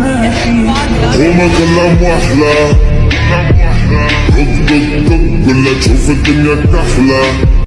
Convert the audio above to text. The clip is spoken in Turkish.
هما كلام واحلى دق دق دق قول له تشوف الدنيا كحلة